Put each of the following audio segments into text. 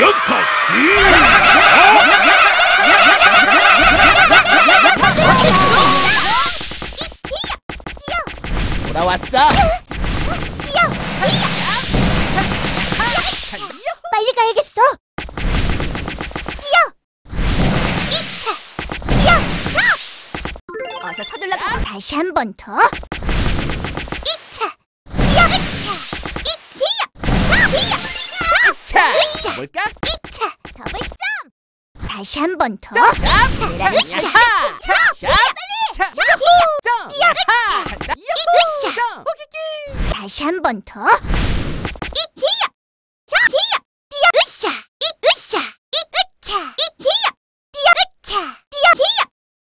연타 돌아왔어. 빨리 가야겠어. 뛰어. 이차. 뛰어. 어서 서둘러 가고 다시 한 번 더. 으쌰. 볼까? 이차. 더블 점. 다시 한 번 더. 자, 으쌰. 으쌰. 으쌰. 자, 자, 자, 뛰어. 점. 뛰어. 하, 자. 간다. 으쌰. 점. 호기기. 다시 한 번 더. 이 뛰어. 뛰어. 뛰어. 으쌰. 이 으쌰. 이 으차. 이 뛰어. 뛰어. 으차. 뛰어. 뛰어.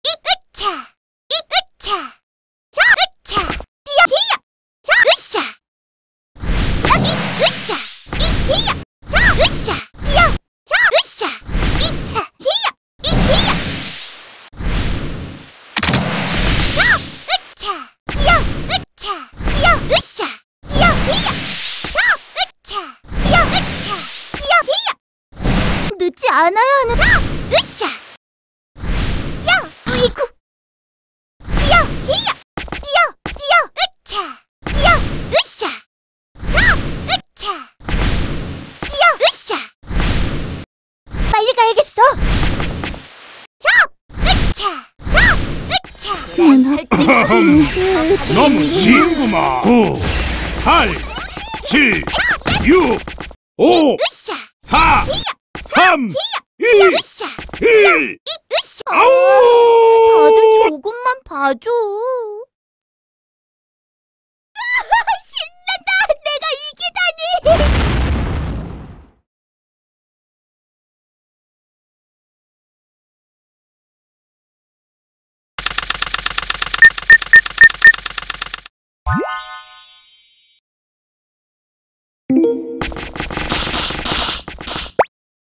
이 으차. 이 으차. 혀 으차. 뛰어. 뛰어. 혀 으쌰. 여기 으쌰. 이 뛰어. 혀 으쌰. 뛰어. 혀 으쌰. 이차. 뛰어. 이 뛰어. 혀 으차. 뛰어. 으차. 뛰어. 으쌰. 뛰어. 뛰어. 혀 으차. 뛰어. 으차. 뛰어. 뛰어. 늦지 않아야 하는 혀 으쌰. 야, 으이구. 뛰어, 뛰어, 뛰어, 뛰어, 으차, 뛰어, 으쌰, 혀, 으차, 뛰어, 으쌰. 빨리 가야겠어. 혀, 으차, 혀, 으차. 너무 쉬운구만 9 8 7 6 5 으쌰, 4 3 2 으쌰, 1 으쌰. 아우 다들 조금만 봐줘.